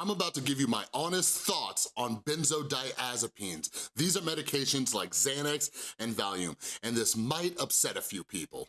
I'm about to give you my honest thoughts on benzodiazepines. These are medications like Xanax and Valium, and this might upset a few people.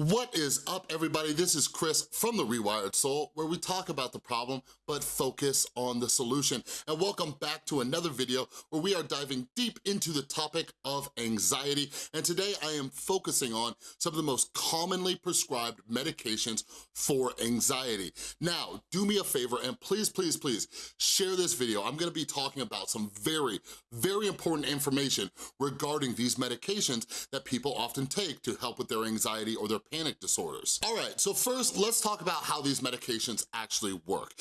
What is up, everybody? This is Chris from The Rewired Soul, where we talk about the problem, but focus on the solution. And welcome back to another video where we are diving deep into the topic of anxiety. And today I am focusing on some of the most commonly prescribed medications for anxiety. Now, do me a favor and please, please, please share this video. I'm gonna be talking about some very, very important information regarding these medications that people often take to help with their anxiety or their panic disorders. All right, so first, let's talk about how these medications actually work.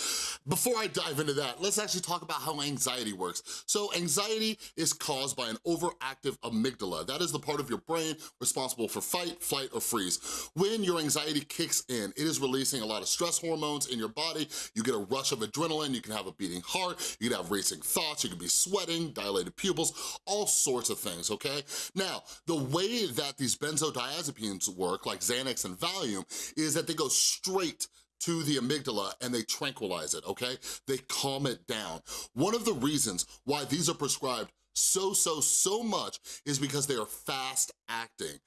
Before I dive into that, let's actually talk about how anxiety works. So anxiety is caused by an overactive amygdala. That is the part of your brain responsible for fight, flight, or freeze. When your anxiety kicks in, it is releasing a lot of stress hormones in your body. You get a rush of adrenaline, you can have a beating heart, you can have racing thoughts, you can be sweating, dilated pupils, all sorts of things, okay? Now, the way that these benzodiazepines work, like Xanax and Valium, is that they go straight to the amygdala and they tranquilize it, okay? They calm it down. One of the reasons why these are prescribed so, so, so much is because they are fast acting.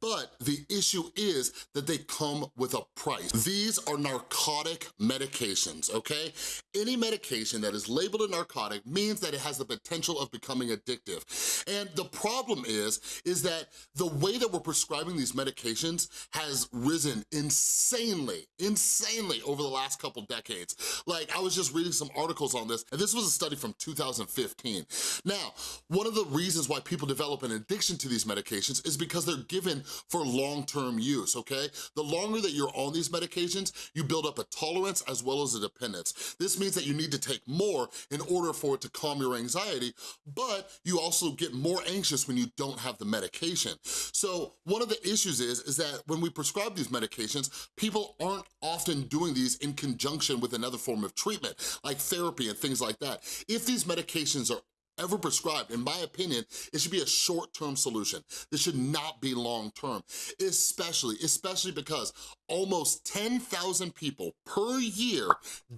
But the issue is that they come with a price. These are narcotic medications, okay? Any medication that is labeled a narcotic means that it has the potential of becoming addictive. And the problem is, is that the way that we're prescribing these medications has risen insanely, insanely over the last couple decades. Like, I was just reading some articles on this, and this was a study from 2015. Now, one of the reasons why people develop an addiction to these medications is because they're given for long-term use, okay? The longer that you're on these medications, you build up a tolerance as well as a dependence. This means that you need to take more in order for it to calm your anxiety, but you also get more anxious when you don't have the medication. So one of the issues is, is that when we prescribe these medications, people aren't often doing these in conjunction with another form of treatment, like therapy and things like that. If these medications are ever prescribed, in my opinion, it should be a short-term solution. This should not be long-term, especially, especially because almost 10,000 people per year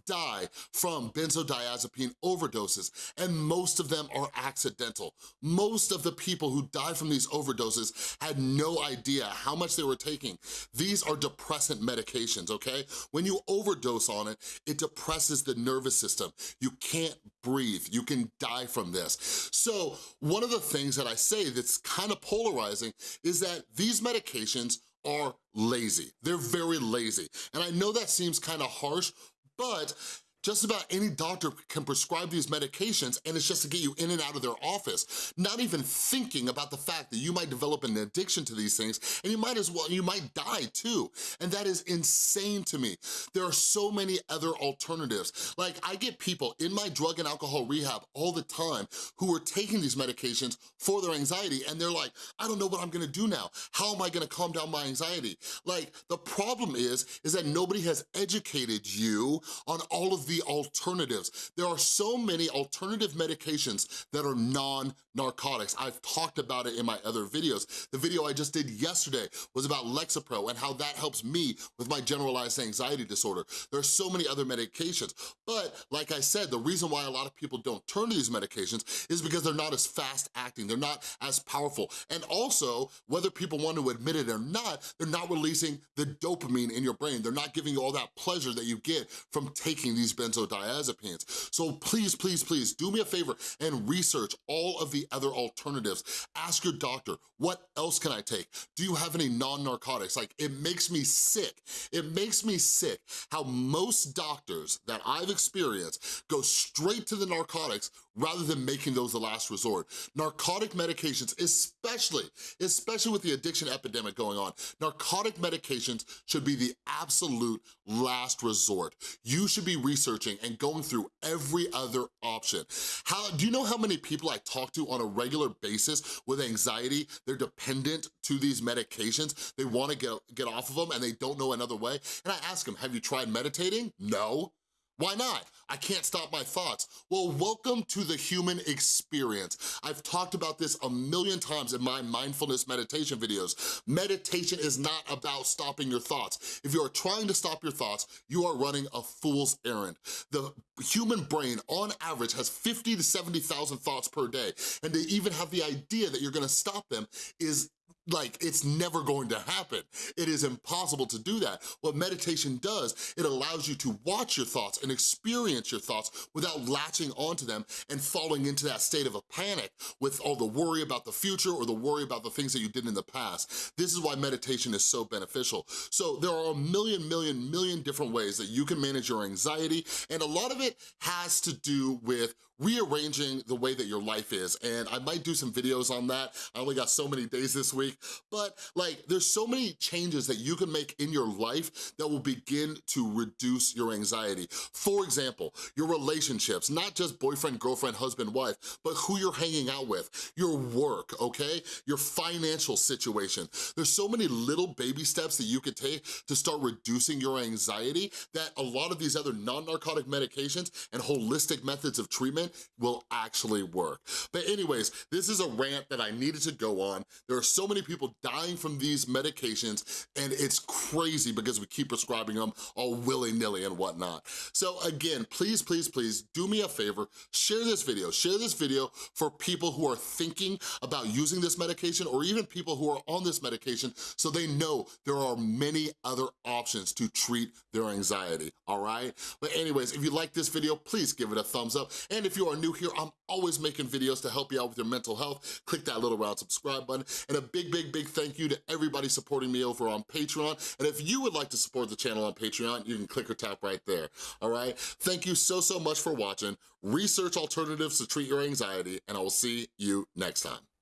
die from benzodiazepine overdoses, and most of them are accidental. Most of the people who die from these overdoses had no idea how much they were taking. These are depressant medications, okay? When you overdose on it, it depresses the nervous system. You can't breathe, you can die from this. So one of the things that I say that's kind of polarizing is that these medications are lazy. They're very lazy. And I know that seems kind of harsh, but just about any doctor can prescribe these medications and it's just to get you in and out of their office, not even thinking about the fact that you might develop an addiction to these things and you might as well, you might die too. And that is insane to me. There are so many other alternatives. Like I get people in my drug and alcohol rehab all the time who are taking these medications for their anxiety and they're like, I don't know what I'm gonna do now. How am I gonna calm down my anxiety? Like the problem is, is that nobody has educated you on all of the alternatives. There are so many alternative medications that are non-narcotics. I've talked about it in my other videos. The video I just did yesterday was about Lexapro and how that helps me with my generalized anxiety disorder. There are so many other medications, but like I said, the reason why a lot of people don't turn to these medications is because they're not as fast acting, they're not as powerful, and also, whether people want to admit it or not, they're not releasing the dopamine in your brain. They're not giving you all that pleasure that you get from taking these benzodiazepines. So please, please, please do me a favor and research all of the other alternatives. Ask your doctor, what else can I take? Do you have any non-narcotics? Like, it makes me sick. It makes me sick how most doctors that I've experienced go straight to the narcotics rather than making those the last resort. Narcotic medications, especially, especially with the addiction epidemic going on, narcotic medications should be the absolute last resort. You should be researching and going through every other option. How Do you know how many people I talk to on a regular basis with anxiety? They're dependent to these medications. They wanna get, get off of them and they don't know another way. And I ask them, have you tried meditating? No. Why not? I can't stop my thoughts. Well, welcome to the human experience. I've talked about this a million times in my mindfulness meditation videos. Meditation is not about stopping your thoughts. If you are trying to stop your thoughts, you are running a fool's errand. The human brain, on average, has 50 to 70,000 thoughts per day, and to even have the idea that you're gonna stop them is like, it's never going to happen. It is impossible to do that. What meditation does, it allows you to watch your thoughts and experience your thoughts without latching onto them and falling into that state of a panic with all the worry about the future or the worry about the things that you did in the past. This is why meditation is so beneficial. So there are a million, million, million different ways that you can manage your anxiety, and a lot of it has to do with rearranging the way that your life is. And I might do some videos on that. I only got so many days this week, but like there's so many changes that you can make in your life that will begin to reduce your anxiety. For example, your relationships, not just boyfriend, girlfriend, husband, wife, but who you're hanging out with, your work, okay? Your financial situation. There's so many little baby steps that you can take to start reducing your anxiety that a lot of these other non-narcotic medications and holistic methods of treatment will actually work. But anyways, this is a rant that I needed to go on. There are so many people dying from these medications and it's crazy because we keep prescribing them all willy-nilly and whatnot. So again, please, please, please do me a favor, share this video. Share this video for people who are thinking about using this medication or even people who are on this medication so they know there are many other options to treat their anxiety, all right? But anyways, if you like this video, please give it a thumbs up. And if you are new here, I'm always making videos to help you out with your mental health. Click that little round subscribe button. And a big, big, big thank you to everybody supporting me over on Patreon. And if you would like to support the channel on Patreon, you can click or tap right there, all right? Thank you so, so much for watching. Research alternatives to treat your anxiety, and I will see you next time.